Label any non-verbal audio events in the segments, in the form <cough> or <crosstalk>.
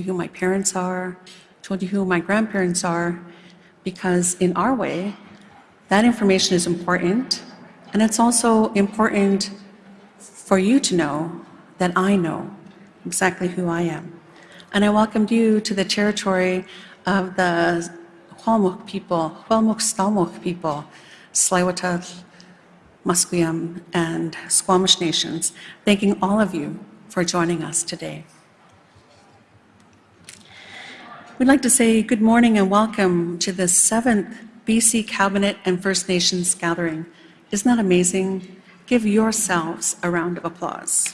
who my parents are, told you who my grandparents are, because in our way, that information is important. And it's also important for you to know that I know exactly who I am. And I welcomed you to the territory of the Hualmuk people, Hualmuk Stalmuk people, Tsleil-Waututh, Musqueam, and Squamish nations, thanking all of you for joining us today. We'd like to say good morning and welcome to the seventh BC Cabinet and First Nations gathering. Isn't that amazing? Give yourselves a round of applause.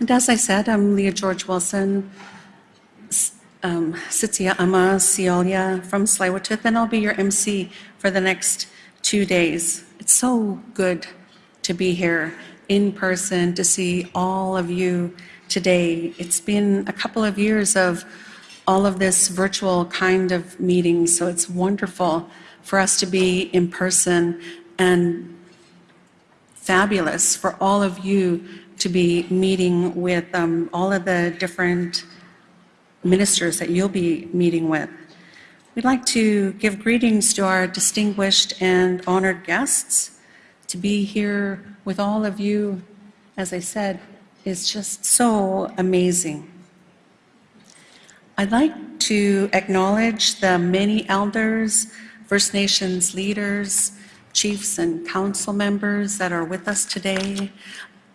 And as I said, I'm Leah George Wilson, um, Sitsia Ama Siolia from tsleil and I'll be your MC for the next two days. It's so good to be here in person, to see all of you today. It's been a couple of years of all of this virtual kind of meeting, so it's wonderful for us to be in person and fabulous for all of you to be meeting with um, all of the different ministers that you'll be meeting with. We'd like to give greetings to our distinguished and honored guests. To be here with all of you, as I said, is just so amazing. I'd like to acknowledge the many elders, First Nations leaders, chiefs and council members that are with us today.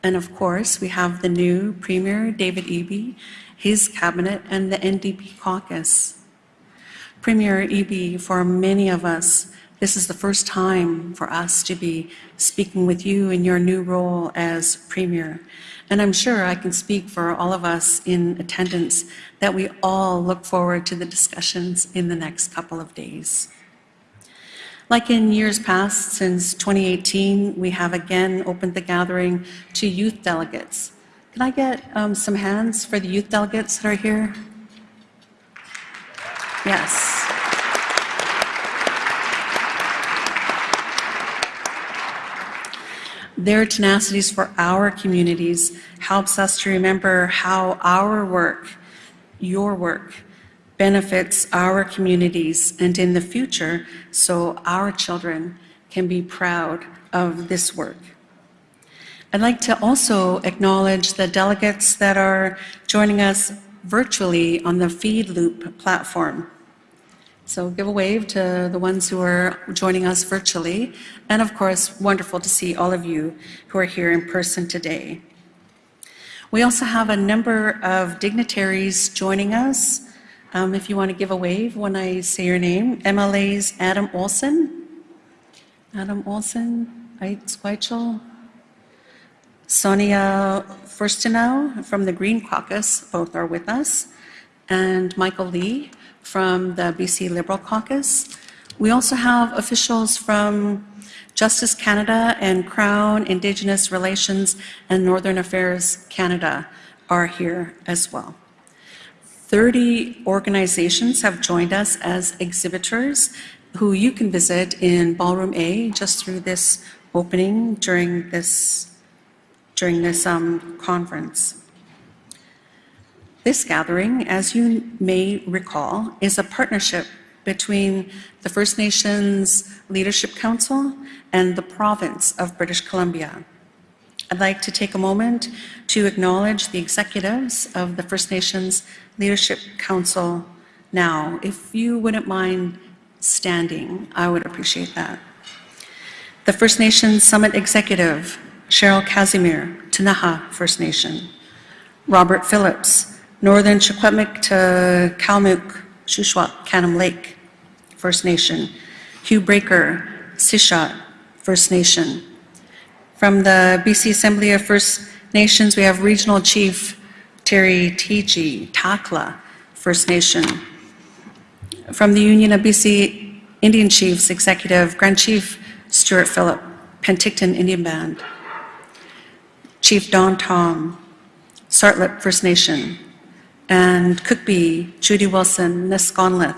And of course, we have the new Premier, David Eby, his cabinet, and the NDP caucus. Premier Eby, for many of us, this is the first time for us to be speaking with you in your new role as Premier. And I'm sure I can speak for all of us in attendance that we all look forward to the discussions in the next couple of days. Like in years past, since 2018, we have again opened the gathering to youth delegates. Can I get um, some hands for the youth delegates that are here? Yes. Their tenacities for our communities helps us to remember how our work, your work, benefits our communities and in the future so our children can be proud of this work. I'd like to also acknowledge the delegates that are joining us virtually on the Feed Loop platform. So give a wave to the ones who are joining us virtually. And of course, wonderful to see all of you who are here in person today. We also have a number of dignitaries joining us um, if you want to give a wave when I say your name, MLAs Adam Olsen, Adam Olsen, Ait Schweichel, Sonia Furstenau from the Green Caucus, both are with us, and Michael Lee from the BC Liberal Caucus. We also have officials from Justice Canada and Crown Indigenous Relations and Northern Affairs Canada are here as well. 30 organizations have joined us as exhibitors who you can visit in Ballroom A just through this opening during this, during this um, conference. This gathering, as you may recall, is a partnership between the First Nations Leadership Council and the province of British Columbia. I'd like to take a moment to acknowledge the executives of the First Nations Leadership Council now. If you wouldn't mind standing, I would appreciate that. The First Nations Summit Executive, Cheryl Casimir, Ktunaxa First Nation. Robert Phillips, Northern Secwepemc to Kalmuk, Shuswap, Canim Lake First Nation. Hugh Braker, Tseshaht First Nation. From the BC Assembly of First Nations, we have Regional Chief Terry Teegee, Takla First Nation. From the Union of BC Indian Chiefs Executive, Grand Chief Stuart Phillip, Penticton Indian Band. Chief Don Tom, Tsartlip First Nation, and Cookbee, Judy Wilson, Neskonlith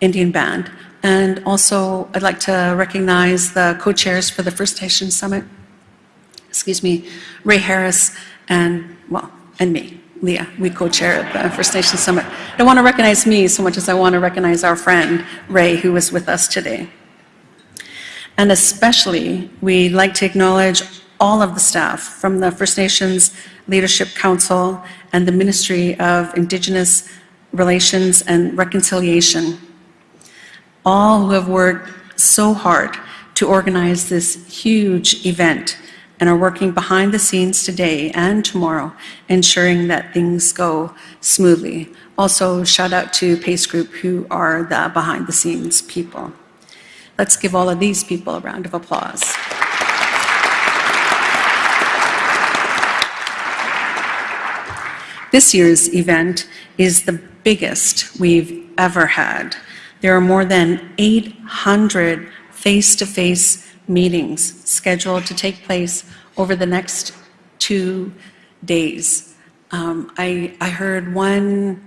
Indian Band. And also, I'd like to recognize the co-chairs for the First Nation Summit, excuse me, Ray Harris, and, well, and me, Leah. We co-chair at the First Nations Summit. I don't want to recognize me so much as I want to recognize our friend, Ray, who was with us today. And especially, we'd like to acknowledge all of the staff from the First Nations Leadership Council and the Ministry of Indigenous Relations and Reconciliation, all who have worked so hard to organize this huge event and are working behind the scenes today and tomorrow, ensuring that things go smoothly. Also, shout out to Pace Group, who are the behind the scenes people. Let's give all of these people a round of applause. This year's event is the biggest we've ever had. There are more than 800 face-to-face meetings scheduled to take place over the next two days. Um, I, I heard one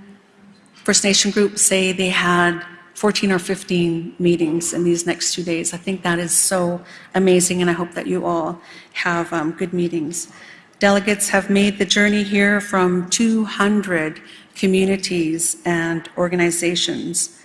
First Nation group say they had 14 or 15 meetings in these next two days. I think that is so amazing, and I hope that you all have um, good meetings. Delegates have made the journey here from 200 communities and organizations.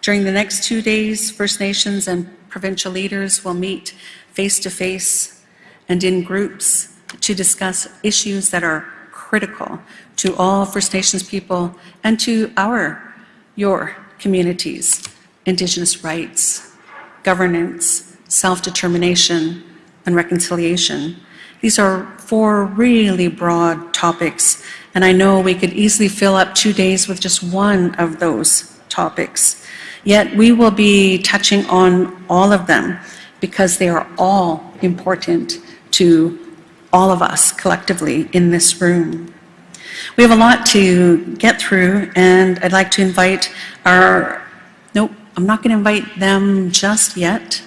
During the next two days, First Nations and provincial leaders will meet face-to-face and in groups to discuss issues that are critical to all First Nations people and to our, your communities, Indigenous rights, governance, self-determination, and reconciliation. These are four really broad topics, and I know we could easily fill up two days with just one of those topics. Yet we will be touching on all of them because they are all important to all of us collectively in this room. We have a lot to get through, and I'd like to invite our, nope, I'm not going to invite them just yet.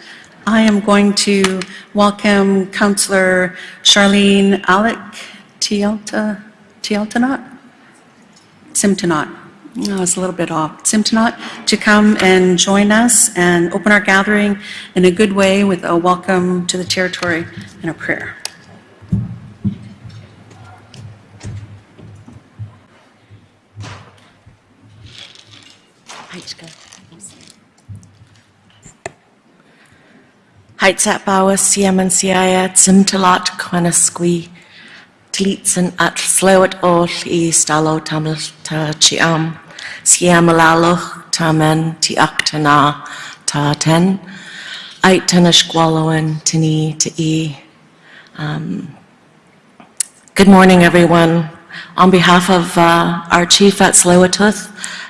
I am going to welcome Councillor Charlene Alec Tielta, Tieltanot? Simtonot. No, I was a little bit off. Simtonot to come and join us and open our gathering in a good way with a welcome to the territory and a prayer. Heitzat bawa siaya at all i stalo tamil ta chiam tamen ti aktana ta ten tini e. Um, Good morning, everyone. On behalf of uh, our chief at Tsleil-Waututh,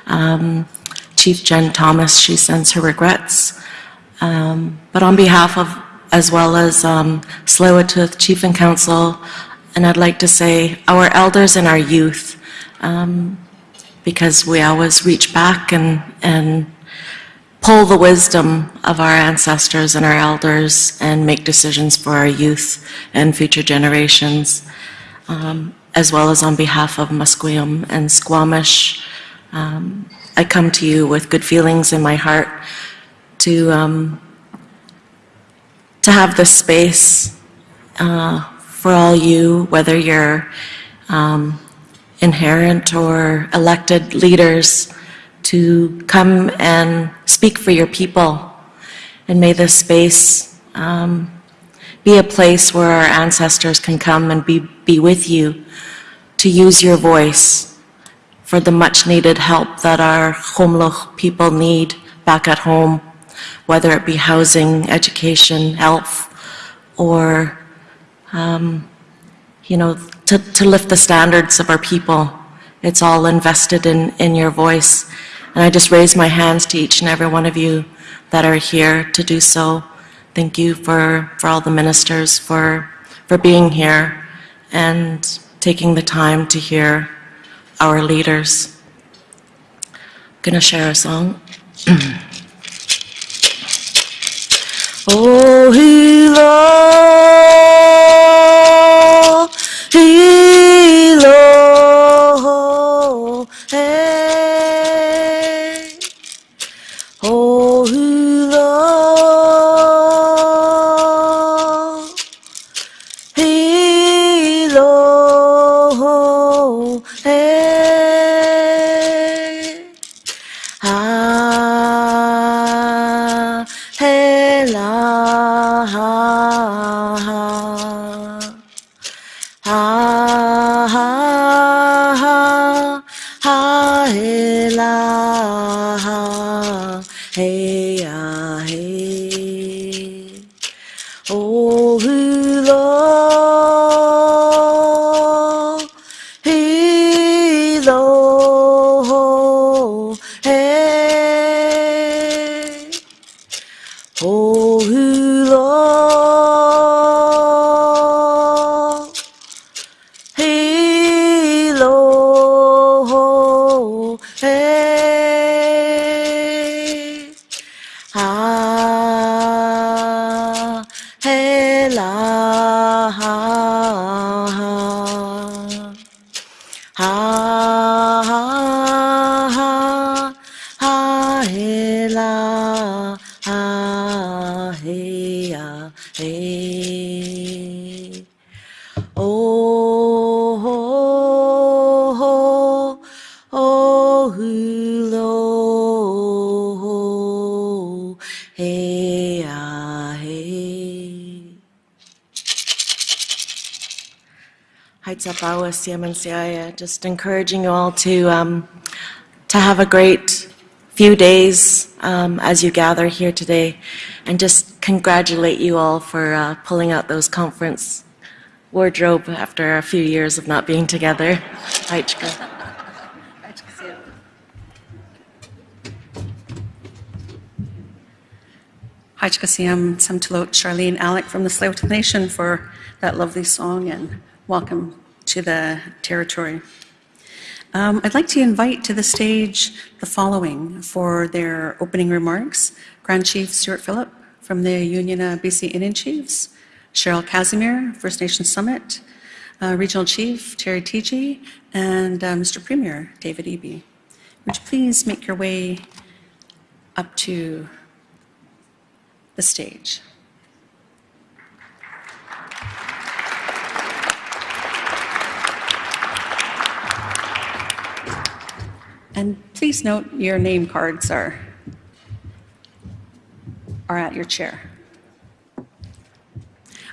um, Chief Jen Thomas, she sends her regrets. Um, But on behalf of, as well as um, Tsleil-Waututh Chief and Council, and I'd like to say our elders and our youth, um, because we always reach back and, and pull the wisdom of our ancestors and our elders and make decisions for our youth and future generations, um, as well as on behalf of Musqueam and Squamish. Um, I come to you with good feelings in my heart to, um, to have this space uh, for all you, whether you're um, inherent or elected leaders, to come and speak for your people. And may this space um, be a place where our ancestors can come and be, be with you to use your voice for the much needed help that our Khomluch people need back at home, whether it be housing, education, health, or, um, you know, to, to lift the standards of our people. It's all invested in, in your voice. And I just raise my hands to each and every one of you that are here to do so. Thank you for, for all the ministers for, for being here and taking the time to hear our leaders. I'm going to share a song. <clears throat> oh, Hilo, Heights Up just encouraging you all to, um, to have a great few days um, as you gather here today, and just congratulate you all for uh, pulling out those conference wardrobe after a few years of not being together. Hajkasiam Samtalot Charlene Alec from the Tsleil-Waututh Nation for that lovely song and welcome to the territory. Um, I'd like to invite to the stage the following for their opening remarks. Grand Chief Stuart Phillip from the Union of BC Indian Chiefs, Cheryl Casimir, First Nation Summit, uh, Regional Chief Terry Teegee, and uh, Mr. Premier David Eby. Would you please make your way up to the stage? And please note your name cards are, are at your chair.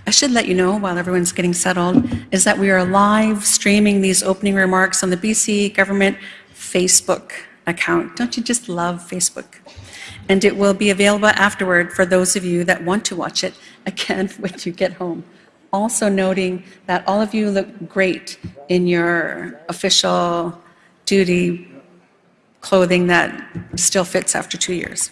I should let you know, while everyone's getting settled, is that we are live streaming these opening remarks on the BC Government Facebook account. Don't you just love Facebook? And it will be available afterward for those of you that want to watch it again <laughs> when you get home. Also noting that all of you look great in your official duty clothing that still fits after two years.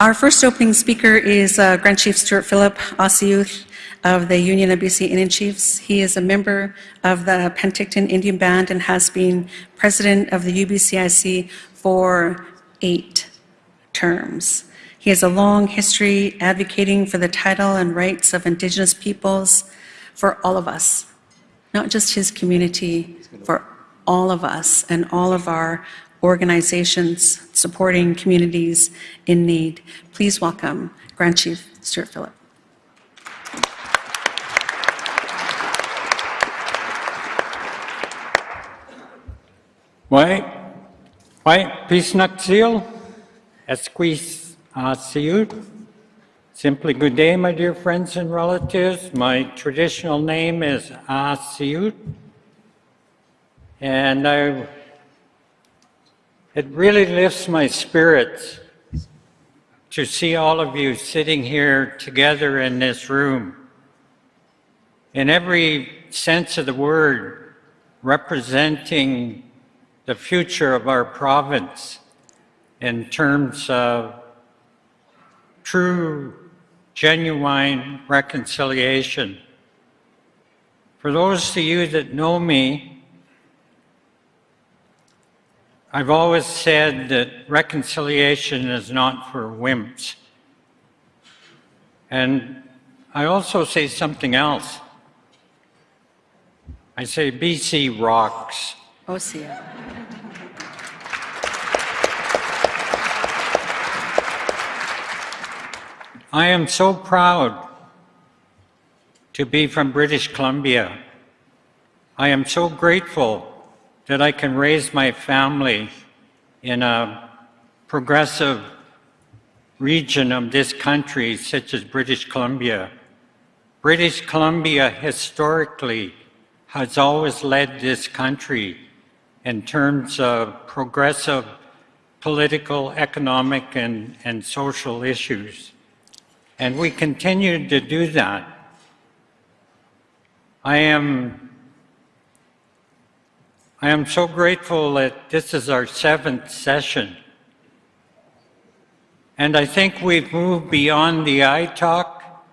Our first opening speaker is uh, Grand Chief Stuart Phillip Ossiuth of the Union of BC Indian Chiefs. He is a member of the Penticton Indian Band and has been president of the UBCIC for eight terms. He has a long history advocating for the title and rights of Indigenous peoples for all of us, not just his community, for all of us and all of our organizations supporting communities in need. Please welcome Grand Chief Stuart Phillip. Why, why, Pisnakzil, Esquis Siut. Simply good day, my dear friends and relatives. My traditional name is uh, Asiut. And I, it really lifts my spirits to see all of you sitting here together in this room. In every sense of the word, representing the future of our province in terms of true, genuine reconciliation. For those of you that know me, I've always said that reconciliation is not for wimps. And I also say something else. I say BC rocks. Oh, Osia. I am so proud to be from British Columbia. I am so grateful that I can raise my family in a progressive region of this country, such as British Columbia. British Columbia historically has always led this country in terms of progressive political, economic, and, and social issues. And we continue to do that. I am, I am so grateful that this is our seventh session. And I think we've moved beyond the I talk.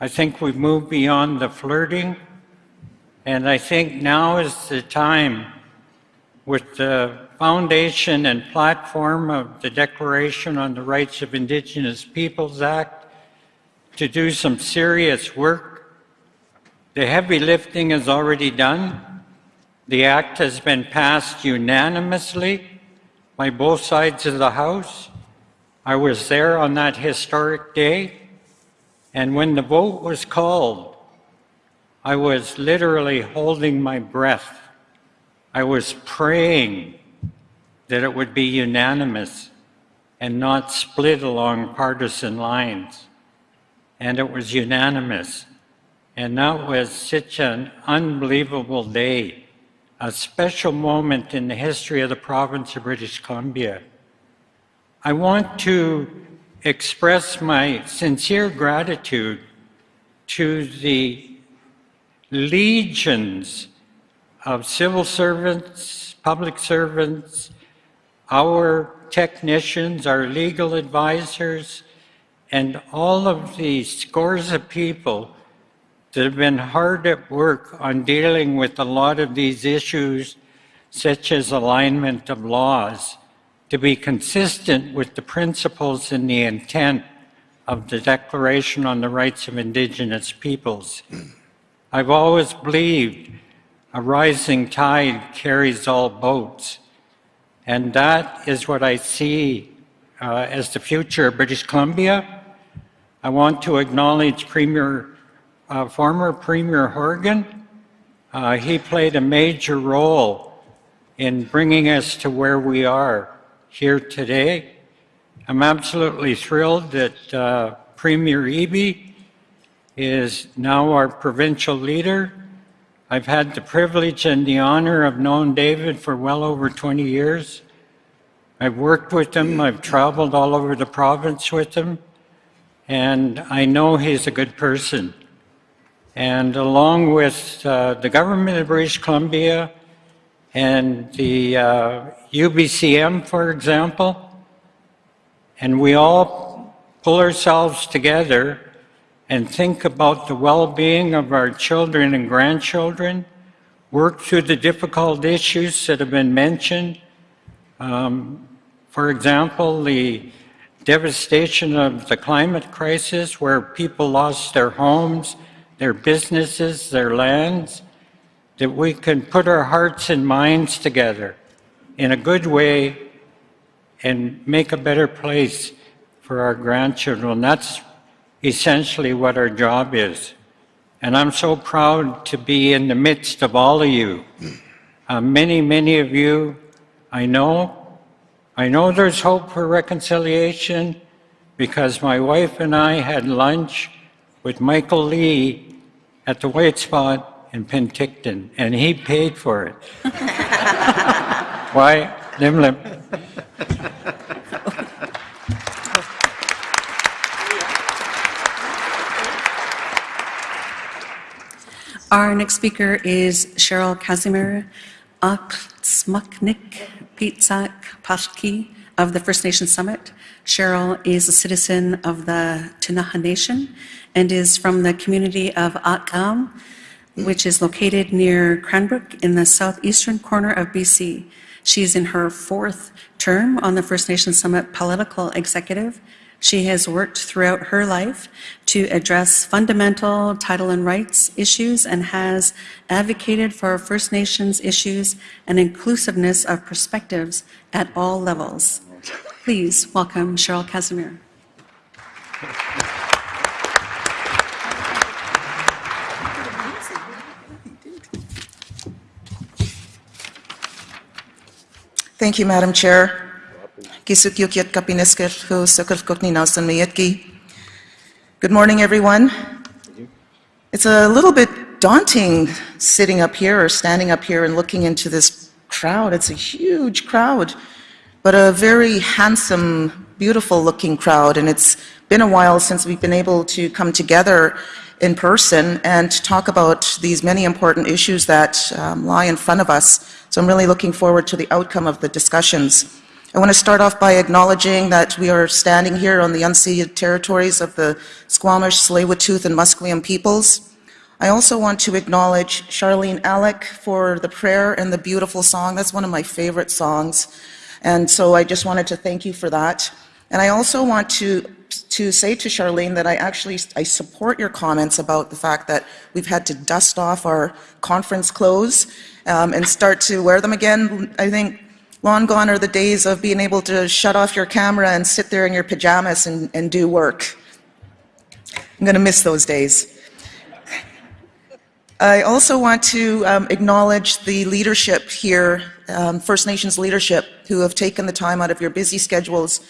I think we've moved beyond the flirting. And I think now is the time with the foundation and platform of the Declaration on the Rights of Indigenous Peoples Act to do some serious work. The heavy lifting is already done. The act has been passed unanimously by both sides of the House. I was there on that historic day, and when the vote was called, I was literally holding my breath. I was praying that it would be unanimous and not split along partisan lines. And it was unanimous. And that was such an unbelievable day, a special moment in the history of the province of British Columbia. I want to express my sincere gratitude to the legions of civil servants, public servants, our technicians, our legal advisors, and all of the scores of people that have been hard at work on dealing with a lot of these issues, such as alignment of laws, to be consistent with the principles and the intent of the Declaration on the Rights of Indigenous Peoples. I've always believed a rising tide carries all boats. And that is what I see uh, as the future of British Columbia. I want to acknowledge Premier, uh, former Premier Horgan. Uh, he played a major role in bringing us to where we are here today. I'm absolutely thrilled that uh, Premier Eby is now our provincial leader. I've had the privilege and the honor of knowing David for well over 20 years. I've worked with him, I've traveled all over the province with him, and I know he's a good person. And along with uh, the government of British Columbia and the uh, UBCM, for example, and we all pull ourselves together and think about the well-being of our children and grandchildren, work through the difficult issues that have been mentioned. Um, for example, the devastation of the climate crisis where people lost their homes, their businesses, their lands, that we can put our hearts and minds together in a good way and make a better place for our grandchildren. That's essentially what our job is. And I'm so proud to be in the midst of all of you. Uh, many, many of you I know. I know there's hope for reconciliation because my wife and I had lunch with Michael Lee at the White Spot in Penticton, and he paid for it. Why? Lim lim. Our next speaker is Cheryl Casimir Aksmuknik Pitzak Pashki of the First Nation Summit. Cheryl is a citizen of the Ktunaxa Nation and is from the community of Akam, which is located near Cranbrook in the southeastern corner of BC. She is in her fourth term on the First Nation Summit Political Executive she has worked throughout her life to address fundamental title and rights issues and has advocated for First Nations issues and inclusiveness of perspectives at all levels. Please welcome Cheryl Casimir. Thank you, Madam Chair. Good morning, everyone. It's a little bit daunting sitting up here or standing up here and looking into this crowd. It's a huge crowd, but a very handsome, beautiful looking crowd. And it's been a while since we've been able to come together in person and talk about these many important issues that um, lie in front of us. So I'm really looking forward to the outcome of the discussions. I want to start off by acknowledging that we are standing here on the unceded territories of the Squamish, Tsleil-Waututh, and Musqueam peoples. I also want to acknowledge Charlene Alec for the prayer and the beautiful song. That's one of my favorite songs. And so I just wanted to thank you for that. And I also want to, to say to Charlene that I actually, I support your comments about the fact that we've had to dust off our conference clothes um, and start to wear them again. I think long gone are the days of being able to shut off your camera and sit there in your pajamas and, and do work. I'm going to miss those days. I also want to um, acknowledge the leadership here, um, First Nations leadership, who have taken the time out of your busy schedules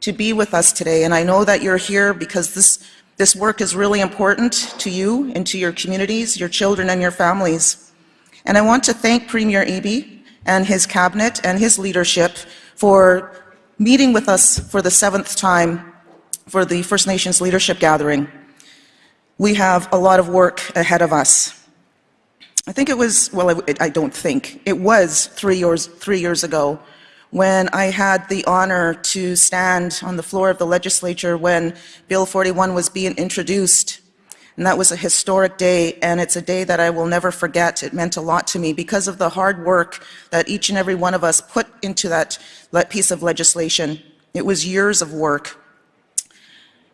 to be with us today. And I know that you're here because this, this work is really important to you and to your communities, your children and your families. And I want to thank Premier Eby and his cabinet and his leadership for meeting with us for the seventh time for the First Nations Leadership Gathering. We have a lot of work ahead of us. I think it was, well, I, I don't think, it was three years, three years ago when I had the honor to stand on the floor of the legislature when Bill 41 was being introduced. And that was a historic day, and it's a day that I will never forget. It meant a lot to me because of the hard work that each and every one of us put into that piece of legislation. It was years of work.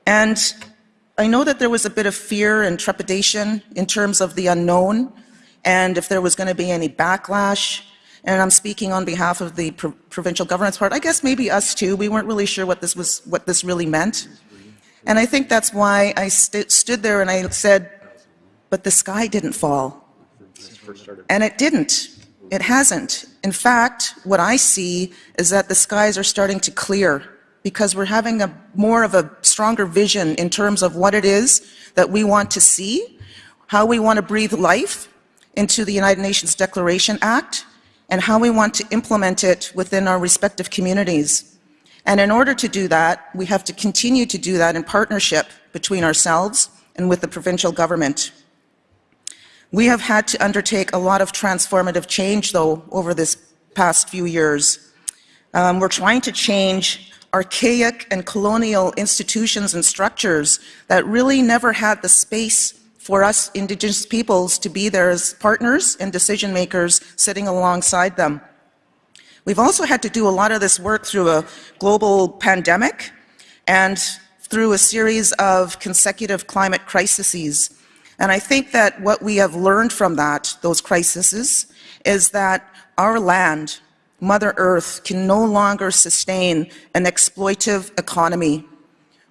And I know that there was a bit of fear and trepidation in terms of the unknown and if there was going to be any backlash. And I'm speaking on behalf of the pro- provincial government's part. I guess maybe us too. We weren't really sure what this was, what this really meant. And I think that's why I st- stood there and I said, "But the sky didn't fall." And it didn't. It hasn't. In fact, what I see is that the skies are starting to clear because we're having a more of a stronger vision in terms of what it is that we want to see, how we want to breathe life into the United Nations Declaration Act, and how we want to implement it within our respective communities. And in order to do that, we have to continue to do that in partnership between ourselves and with the provincial government. We have had to undertake a lot of transformative change, though, over this past few years. Um, we're trying to change archaic and colonial institutions and structures that really never had the space for us Indigenous peoples to be there as partners and decision makers sitting alongside them. We've also had to do a lot of this work through a global pandemic and through a series of consecutive climate crises. And I think that what we have learned from that, those crises, is that our land, Mother Earth, can no longer sustain an exploitive economy.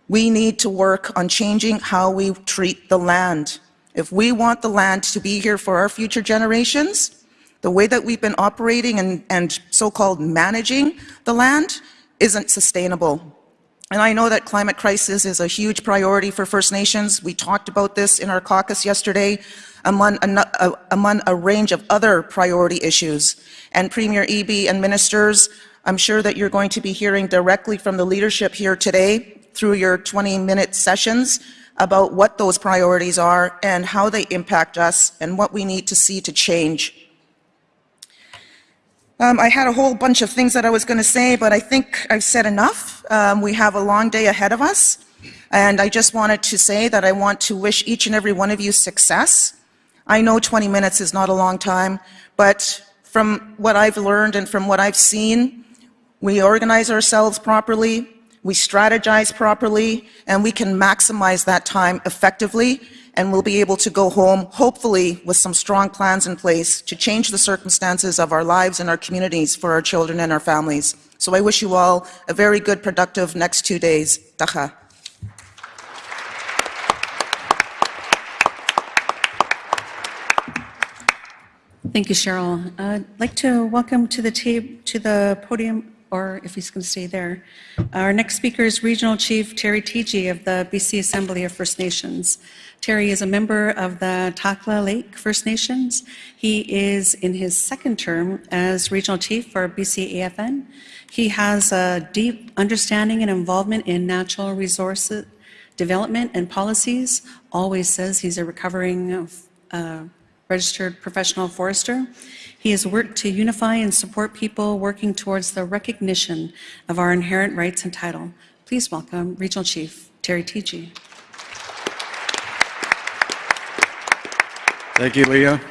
We need to work on changing how we treat the land. If we want the land to be here for our future generations, the way that we've been operating and, and so-called managing the land isn't sustainable. And I know that climate crisis is a huge priority for First Nations. We talked about this in our caucus yesterday among a, uh, among a range of other priority issues. And Premier Eby and ministers, I'm sure that you're going to be hearing directly from the leadership here today through your 20-minute sessions about what those priorities are and how they impact us and what we need to see to change. Um, I had a whole bunch of things that I was going to say, but I think I've said enough. Um, we have a long day ahead of us, and I just wanted to say that I want to wish each and every one of you success. I know 20 minutes is not a long time, but from what I've learned and from what I've seen, we organize ourselves properly, we strategize properly, and we can maximize that time effectively and we'll be able to go home, hopefully, with some strong plans in place to change the circumstances of our lives and our communities for our children and our families. So I wish you all a very good, productive next two days. Tacha. Thank you, Cheryl. Uh, I'd like to welcome to the, to the podium or if he's going to stay there. Our next speaker is Regional Chief Terry Teegee of the BC Assembly of First Nations. Terry is a member of the Takla Lake First Nations. He is in his second term as Regional Chief for BC AFN. He has a deep understanding and involvement in natural resources development and policies. Always says he's a recovering uh, registered professional forester. He has worked to unify and support people working towards the recognition of our inherent rights and title. Please welcome Regional Chief Terry Teegee. Thank you, Leah.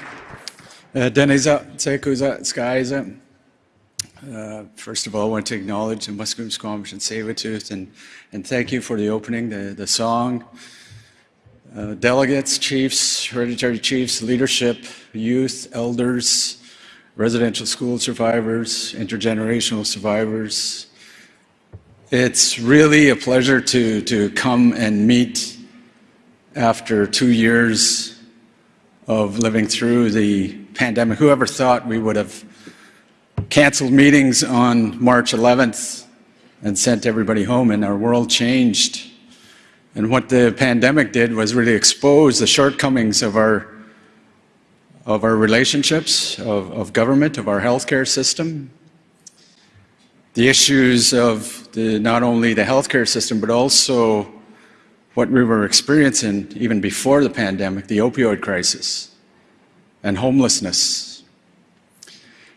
Uh, Deniza, Tsekuza, Skyza. Uh, First of all, I want to acknowledge the Musqueam, Squamish, and Tsleil-Waututh, and, and thank you for the opening, the, the song. Uh, Delegates, chiefs, hereditary chiefs, leadership, youth, elders, residential school survivors, intergenerational survivors. It's really a pleasure to, to come and meet after two years of living through the pandemic. Whoever thought we would have canceled meetings on March 11th and sent everybody home, and our world changed. And what the pandemic did was really expose the shortcomings of our of our relationships, of, of government, of our healthcare system, the issues of the, not only the healthcare system, but also what we were experiencing even before the pandemic, the opioid crisis and homelessness.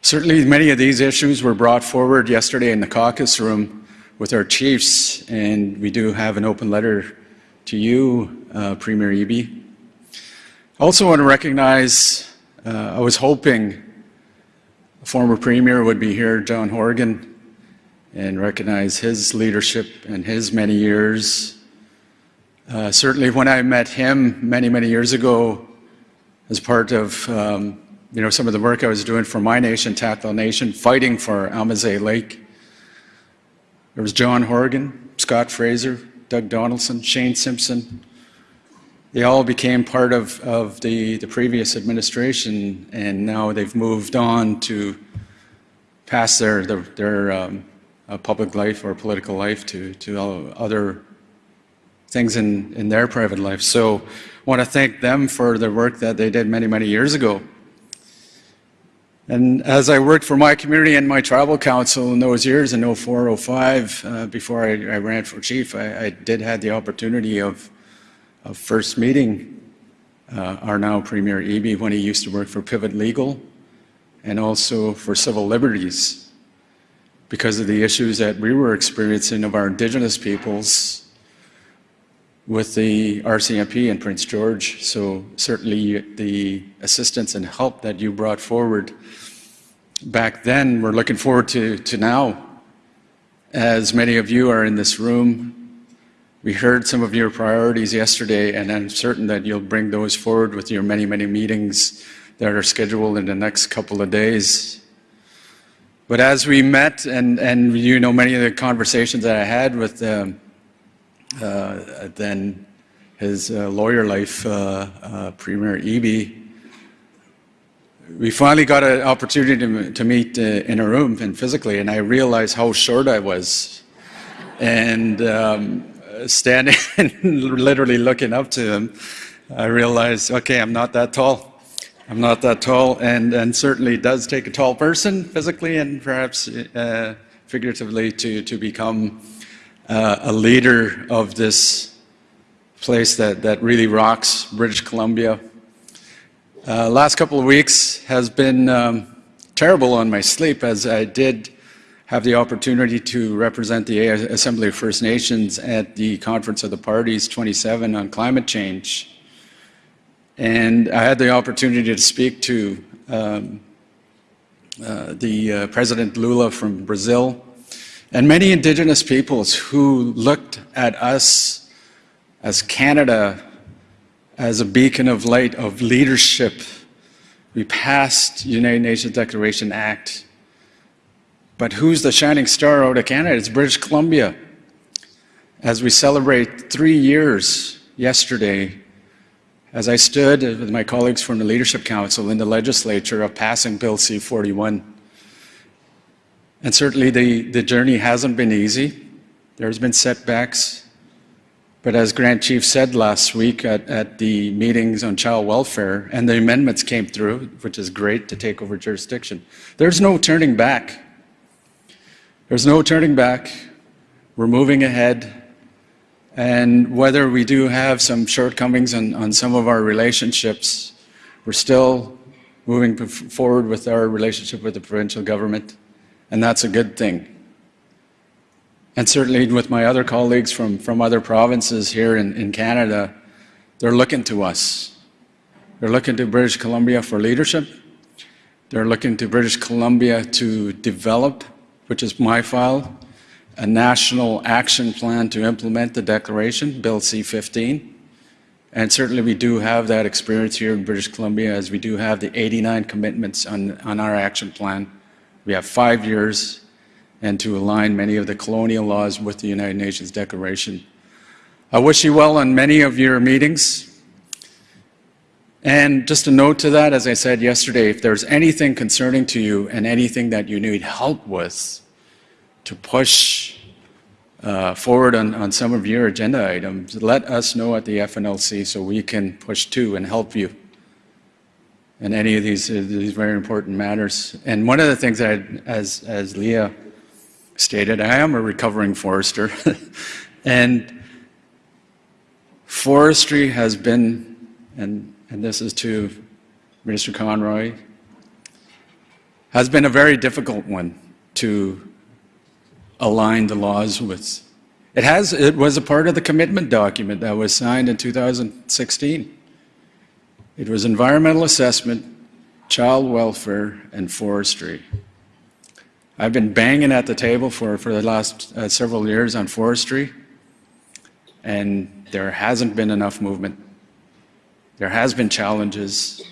Certainly, many of these issues were brought forward yesterday in the caucus room with our chiefs, and we do have an open letter to you, uh, Premier Eby. I also want to recognize uh, I was hoping a former premier would be here, John Horgan, and recognize his leadership and his many years. Uh, certainly, when I met him many, many years ago, as part of um, you know some of the work I was doing for my nation, Takla Nation, fighting for Amazay Lake, there was John Horgan, Scott Fraser, Doug Donaldson, Shane Simpson, they all became part of, of the, the previous administration, and now they've moved on to pass their, their, their um, uh, public life or political life to, to other things in, in their private life. So I want to thank them for the work that they did many, many years ago. And as I worked for my community and my tribal council in those years in 04, 05, uh, before I, I, ran for chief, I, I did have the opportunity of of first meeting uh, our now Premier Eby when he used to work for Pivot Legal and also for civil liberties because of the issues that we were experiencing of our Indigenous peoples with the RCMP in Prince George. So certainly the assistance and help that you brought forward back then, we're looking forward to, to now. As many of you are in this room, we heard some of your priorities yesterday, and I'm certain that you'll bring those forward with your many, many meetings that are scheduled in the next couple of days. But as we met, and, and you know many of the conversations that I had with um, uh, then his uh, lawyer life, uh, uh Premier Eby, we finally got an opportunity to, to meet uh, in a room and physically, and I realized how short I was. And um, standing <laughs> and literally looking up to him, I realized, okay, I'm not that tall. I'm not that tall, and, and certainly does take a tall person physically and perhaps uh, figuratively to, to become uh, a leader of this place that, that really rocks British Columbia. Uh, last couple of weeks has been um, terrible on my sleep as I did have the opportunity to represent the Assembly of First Nations at the Conference of the Parties 27 on climate change. And I had the opportunity to speak to um, uh, the uh, President Lula from Brazil and many indigenous peoples who looked at us as Canada as a beacon of light of leadership. We passed United Nations Declaration Act but who's the shining star out of Canada? It's British Columbia. As we celebrate three years yesterday, as I stood with my colleagues from the Leadership Council in the legislature of passing Bill C-41, And certainly the, the journey hasn't been easy. There's been setbacks. But as Grant Chief said last week at, at the meetings on child welfare, and the amendments came through, which is great to take over jurisdiction, there's no turning back. There's no turning back. We're moving ahead. And whether we do have some shortcomings on, on some of our relationships, we're still moving forward with our relationship with the provincial government, and that's a good thing. And certainly with my other colleagues from, from other provinces here in, in Canada, they're looking to us. They're looking to British Columbia for leadership. They're looking to British Columbia to develop, which is my file, a national action plan to implement the declaration, Bill C-15. And certainly we do have that experience here in British Columbia as we do have the 89 commitments on, on our action plan. We have five years and to align many of the colonial laws with the United Nations Declaration. I wish you well on many of your meetings. And just a note to that, as I said yesterday, if there's anything concerning to you and anything that you need help with to push uh, forward on, on some of your agenda items, let us know at the FNLC so we can push too and help you in any of these, uh, these very important matters. And one of the things that, I, as, as Leah stated, I am a recovering forester. <laughs> and forestry has been, and, and this is to Minister Conroy, has been a very difficult one to align the laws with. It, has, it was a part of the commitment document that was signed in 2016. It was environmental assessment, child welfare, and forestry. I've been banging at the table for, for the last uh, several years on forestry, and there hasn't been enough movement. There has been challenges,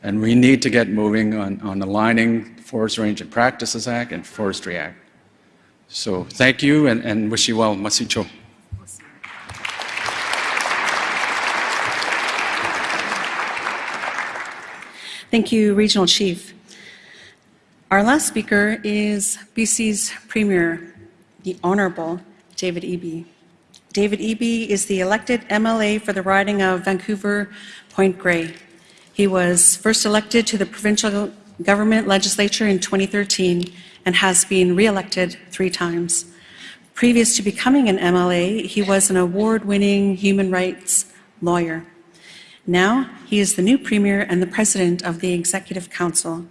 and we need to get moving on, on aligning Forest Range and Practices Act and Forestry Act. So thank you and, and wish you well. Masicho. Thank you, Regional Chief. Our last speaker is BC's Premier, the Honorable David Eby. David Eby is the elected MLA for the riding of Vancouver Point Grey. He was first elected to the provincial government legislature in 2013 and has been re-elected three times. Previous to becoming an MLA, he was an award-winning human rights lawyer. Now, he is the new Premier and the President of the Executive Council.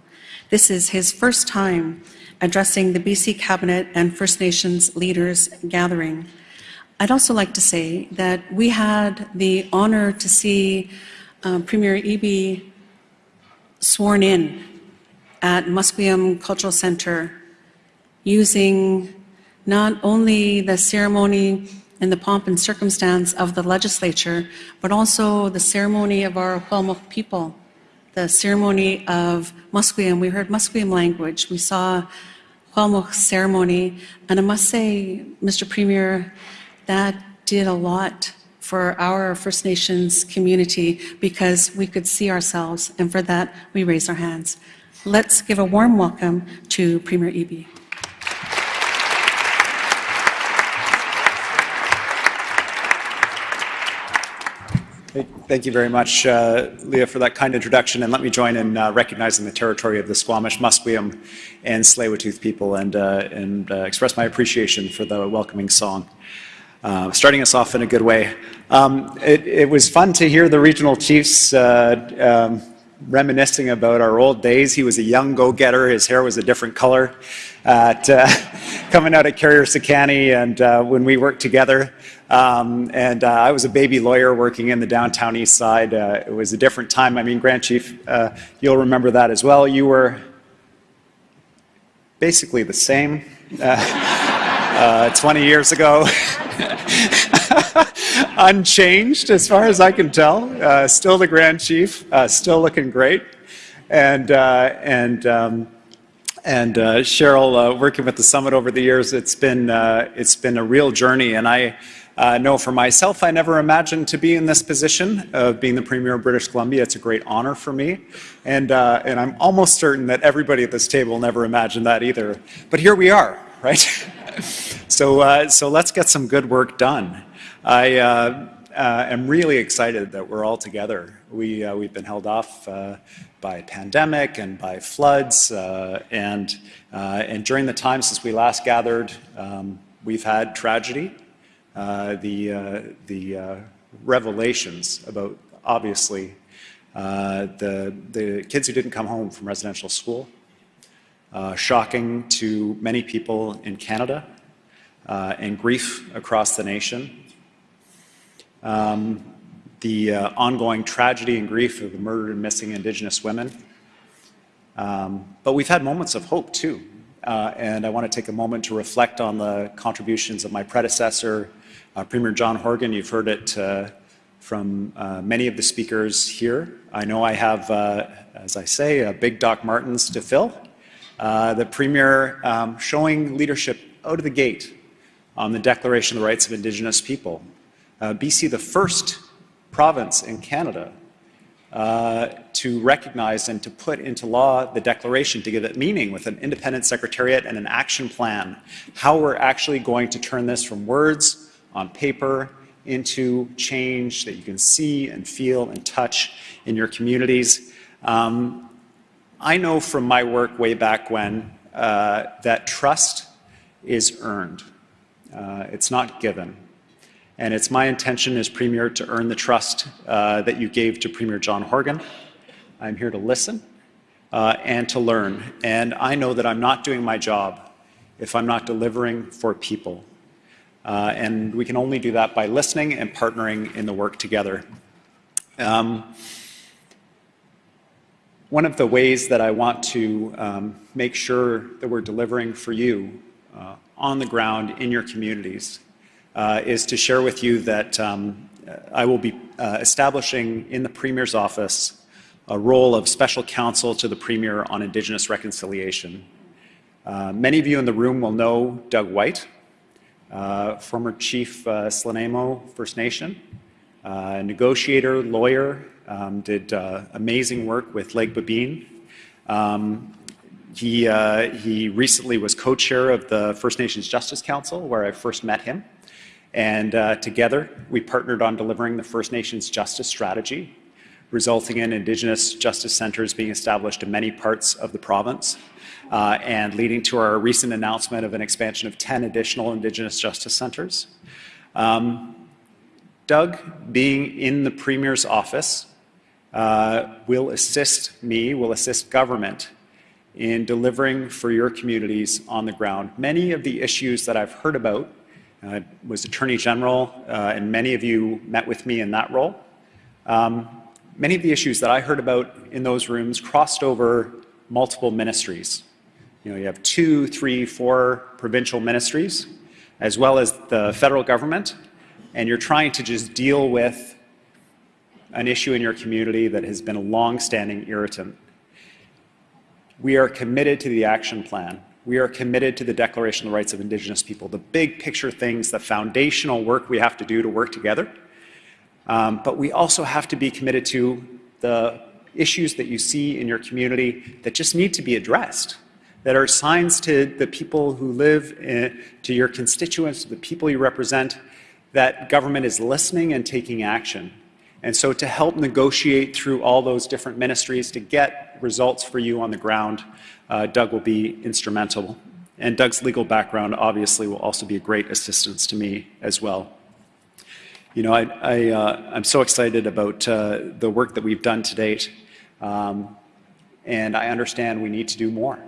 This is his first time addressing the BC Cabinet and First Nations leaders gathering. I'd also like to say that we had the honor to see uh, Premier Eby sworn in at Musqueam Cultural Center using not only the ceremony and the pomp and circumstance of the legislature, but also the ceremony of our Huelmuk people the ceremony of Musqueam. We heard Musqueam language. We saw Huelmuk ceremony. And I must say, Mr. Premier, that did a lot for our First Nations community because we could see ourselves, and for that, we raise our hands. Let's give a warm welcome to Premier Eby. Thank you very much, uh, Leah, for that kind introduction. And let me join in uh, recognizing the territory of the Squamish, Musqueam, and Tsleil-Waututh people and, uh, and uh, express my appreciation for the welcoming song. Uh, starting us off in a good way. Um, it, it, was fun to hear the regional chiefs uh, um, reminiscing about our old days. He was a young go-getter. His hair was a different color at, <laughs> coming out at Carrier Sekani and when we worked together. Um, and uh, I was a baby lawyer working in the downtown east side. Uh, it was a different time. I mean, Grand Chief, uh, you'll remember that as well. You were basically the same <laughs> uh, uh, 20 years ago. <laughs> Unchanged, as far as I can tell. Uh, still the Grand Chief, still looking great. And, and, um, and Cheryl, working with the summit over the years, it's been, it's been a real journey. And I, Uh, for myself, I never imagined to be in this position of being the Premier of British Columbia. It's a great honor for me. And, uh, and I'm almost certain that everybody at this table never imagined that either. But here we are, right? <laughs> so, uh, so let's get some good work done. I uh, uh, am really excited that we're all together. We, uh, we've been held off uh, by pandemic and by floods, and, and during the time since we last gathered, um, we've had tragedy. The the revelations about, obviously, the, the kids who didn't come home from residential school, uh, shocking to many people in Canada, uh, and grief across the nation. Um, the uh, ongoing tragedy and grief of the murdered and missing Indigenous women. Um, but we've had moments of hope too. Uh, and I want to take a moment to reflect on the contributions of my predecessor, uh, Premier John Horgan. You've heard it from uh, many of the speakers here. I know I have, uh, as I say, a big Doc Martens to fill. Uh, the Premier um, showing leadership out of the gate on the Declaration of the Rights of Indigenous People. BC, the first province in Canada uh, to recognize and to put into law the declaration to give it meaning with an independent secretariat and an action plan, how we're actually going to turn this from words on paper into change that you can see and feel and touch in your communities. Um, I know from my work way back when uh, that trust is earned. Uh, it's not given. And it's my intention as Premier to earn the trust uh, that you gave to Premier John Horgan. I'm here to listen uh, and to learn. And I know that I'm not doing my job if I'm not delivering for people. Uh, and we can only do that by listening and partnering in the work together. Um, one of the ways that I want to um, make sure that we're delivering for you uh, on the ground in your communities uh, is to share with you that um, I will be uh, establishing in the Premier's office a role of special counsel to the Premier on Indigenous reconciliation. Uh, many of you in the room will know Doug White, uh, former Chief uh, First Nation, uh, negotiator, lawyer, um, did amazing work with Lake Babine. Um, he, he recently was co-chair of the First Nations Justice Council, where I first met him. And uh, together, we partnered on delivering the First Nations Justice Strategy, resulting in Indigenous justice centres being established in many parts of the province, uh, and leading to our recent announcement of an expansion of 10 additional Indigenous justice centres. Um, Doug, being in the Premier's office, uh, will assist me, will assist government in delivering for your communities on the ground. Many of the issues that I've heard about I was Attorney General, uh, and many of you met with me in that role. Um, many of the issues that I heard about in those rooms crossed over multiple ministries. You know, you have two, three, four provincial ministries, as well as the federal government, and you're trying to just deal with an issue in your community that has been a long-standing irritant. We are committed to the action plan we are committed to the Declaration of the Rights of Indigenous People, the big picture things, the foundational work we have to do to work together. Um, but we also have to be committed to the issues that you see in your community that just need to be addressed, that are signs to the people who live, in, to your constituents, to the people you represent, that government is listening and taking action. And so to help negotiate through all those different ministries to get results for you on the ground, uh, Doug will be instrumental. And Doug's legal background obviously will also be a great assistance to me as well. You know, I, I, uh, I'm so excited about uh, the work that we've done to date. Um, and I understand we need to do more.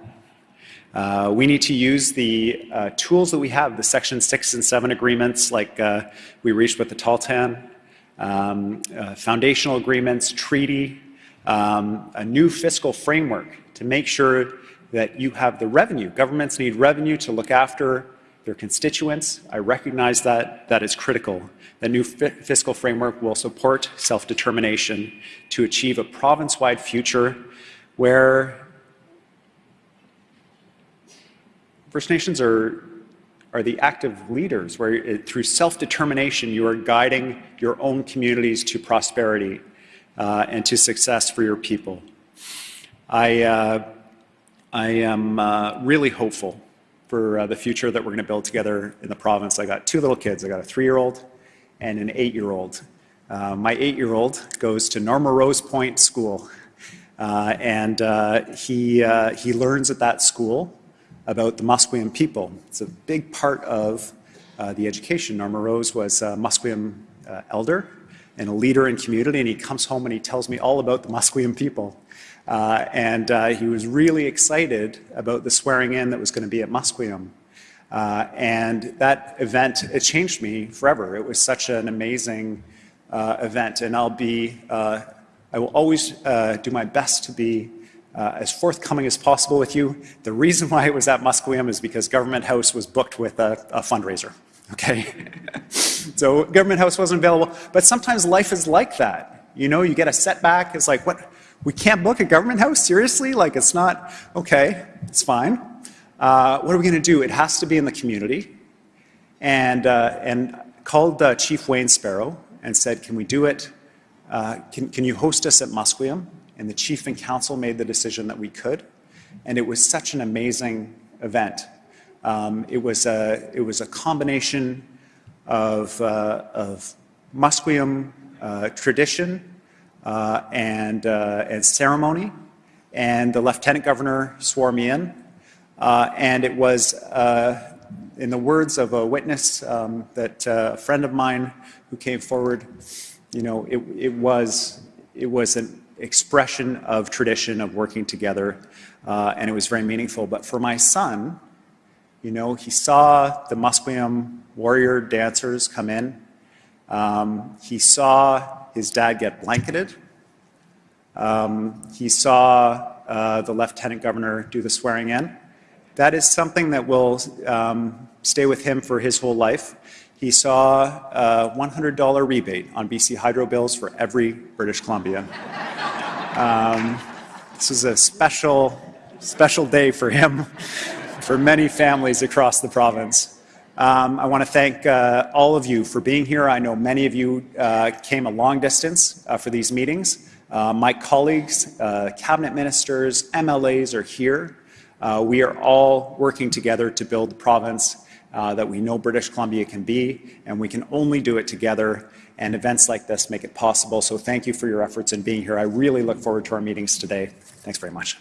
Uh, we need to use the uh, tools that we have, the Section 6 and 7 agreements like uh, we reached with the Tahltan, um, uh, foundational agreements, treaty, um, a new fiscal framework to make sure that you have the revenue. Governments need revenue to look after their constituents. I recognize that. That is critical. The new fiscal framework will support self-determination to achieve a province-wide future where First Nations are are the active leaders, where uh, through self-determination you are guiding your own communities to prosperity uh, and to success for your people. I, uh, I am uh, really hopeful for uh, the future that we're going to build together in the province. I got two little kids. I got a three-year-old and an eight-year-old. Uh, my eight-year-old goes to Norma Rose Point School, and he, he learns at that school about the Musqueam people. It's a big part of uh, the education. Norma Rose was a Musqueam uh, elder and a leader in community, and he comes home and he tells me all about the Musqueam people. Uh, and uh, he was really excited about the swearing in that was going to be at Musqueam. Uh, and that event, it changed me forever. It was such an amazing uh, event, and I'll be, I will always do my best to be as forthcoming as possible with you. The reason why it was at Musqueam is because Government House was booked with a, a fundraiser, okay? <laughs> so Government House wasn't available, but sometimes life is like that. You know, you get a setback, it's like, what, we can't book a government house? Seriously? Like, it's not, okay, it's fine. Uh, what are we going to do? It has to be in the community. And, uh, and called uh, Chief Wayne Sparrow and said, can we do it? Uh, can, can you host us at Musqueam? And the chief and council made the decision that we could. And it was such an amazing event. Um, it, was a, it was a combination of, uh, of Musqueam uh, tradition uh, and, uh, and ceremony. And the lieutenant governor swore me in. Uh, and it was, uh, in the words of a witness um, that a friend of mine who came forward, you know, it, it, was, it was an expression of tradition of working together, uh, and it was very meaningful. But for my son, you know, he saw the Musqueam warrior dancers come in. Um, he saw his dad get blanketed. Um, he saw uh, the lieutenant governor do the swearing in. That is something that will um, stay with him for his whole life. He saw a $100 rebate on BC Hydro bills for every British Columbian. <laughs> Um, this is a special, special day for him, for many families across the province. Um, I want to thank uh, all of you for being here. I know many of you uh, came a long distance uh, for these meetings. Uh, my colleagues, uh, cabinet ministers, MLAs are here. Uh, we are all working together to build the province that we know British Columbia can be, and we can only do it together. And events like this make it possible. So thank you for your efforts in being here. I really look forward to our meetings today. Thanks very much.